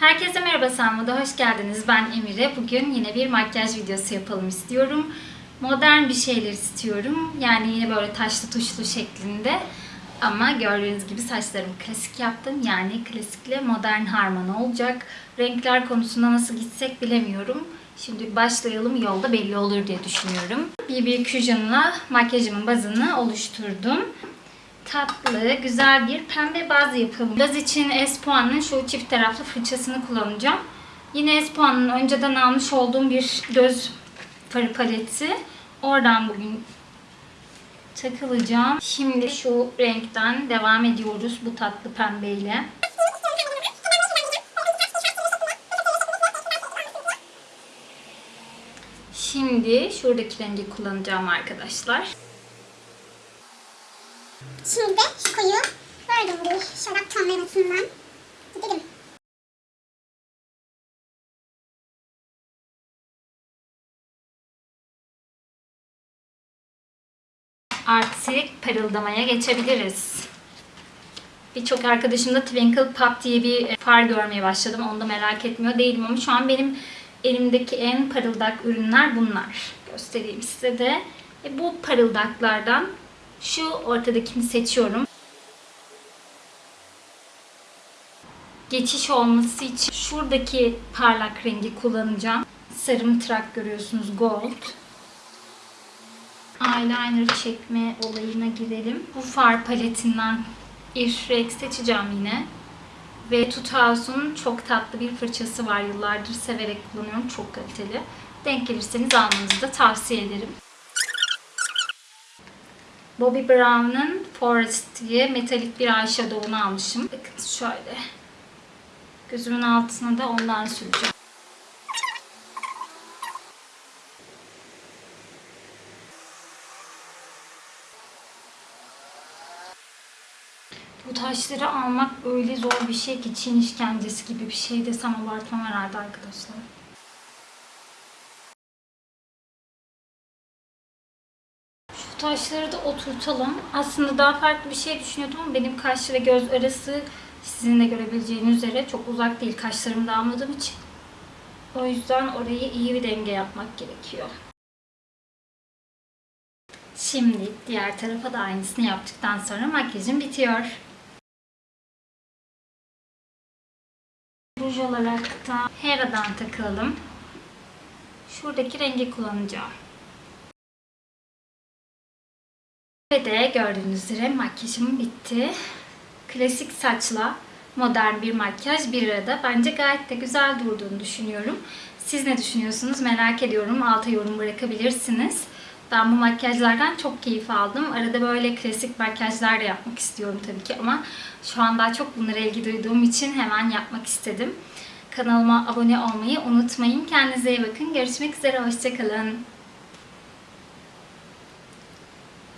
Herkese merhaba Sanmo'da hoş geldiniz. Ben Emire. Bugün yine bir makyaj videosu yapalım istiyorum. Modern bir şeyler istiyorum. Yani yine böyle taşlı tuşlu şeklinde. Ama gördüğünüz gibi saçlarımı klasik yaptım. Yani klasikle modern harman olacak. Renkler konusunda nasıl gitsek bilemiyorum. Şimdi başlayalım yolda belli olur diye düşünüyorum. BB Cusion'la makyajımın bazını oluşturdum tatlı, güzel bir pembe baz yapalım. Baz için Espoan'ın şu çift taraflı fırçasını kullanacağım. Yine Espoan'ın önceden almış olduğum bir göz farı paleti. Oradan bugün takılacağım. Şimdi şu renkten devam ediyoruz bu tatlı pembeyle. Şimdi şuradaki rengi kullanacağım arkadaşlar. Şimdi şu koyu böyle bir şarap tonlamasından gidelim. Artık parıldamaya geçebiliriz. Birçok arkadaşım da Twinkle Pop diye bir far görmeye başladım. Onu da merak etmiyor değilim ama şu an benim elimdeki en parıldak ürünler bunlar. Göstereyim size de. E bu parıldaklardan şu ortadakini seçiyorum. Geçiş olması için şuradaki parlak rengi kullanacağım. Sarı mıtrak görüyorsunuz gold. Eyeliner çekme olayına girelim. Bu far paletinden Irfrex seçeceğim yine. Ve Tuthaus'un çok tatlı bir fırçası var. Yıllardır severek kullanıyorum. Çok kaliteli. Denk gelirseniz almanızı da tavsiye ederim. Bobbi Brown'un Forest diye metalik bir eyeshadow'unu almışım. Bakın şöyle. Gözümün altına da ondan süreceğim. Bu taşları almak öyle zor bir şey ki Çin işkencesi gibi bir şey desem abartmam herhalde arkadaşlar. Şu taşları da oturtalım. Aslında daha farklı bir şey düşünüyordum ama benim kaş ve göz arası sizin de görebileceğiniz üzere çok uzak değil kaşlarımı da almadığım için. O yüzden orayı iyi bir denge yapmak gerekiyor. Şimdi diğer tarafa da aynısını yaptıktan sonra makyajım bitiyor. Ruj olarak da Hera'dan takılalım. Şuradaki rengi kullanacağım. Ve de gördüğünüz üzere makyajım bitti. Klasik saçla modern bir makyaj bir arada. Bence gayet de güzel durduğunu düşünüyorum. Siz ne düşünüyorsunuz merak ediyorum. Alta yorum bırakabilirsiniz. Ben bu makyajlardan çok keyif aldım. Arada böyle klasik makyajlar da yapmak istiyorum tabii ki ama şu an daha çok bunlara ilgi duyduğum için hemen yapmak istedim. Kanalıma abone olmayı unutmayın. Kendinize iyi bakın. Görüşmek üzere. Hoşçakalın.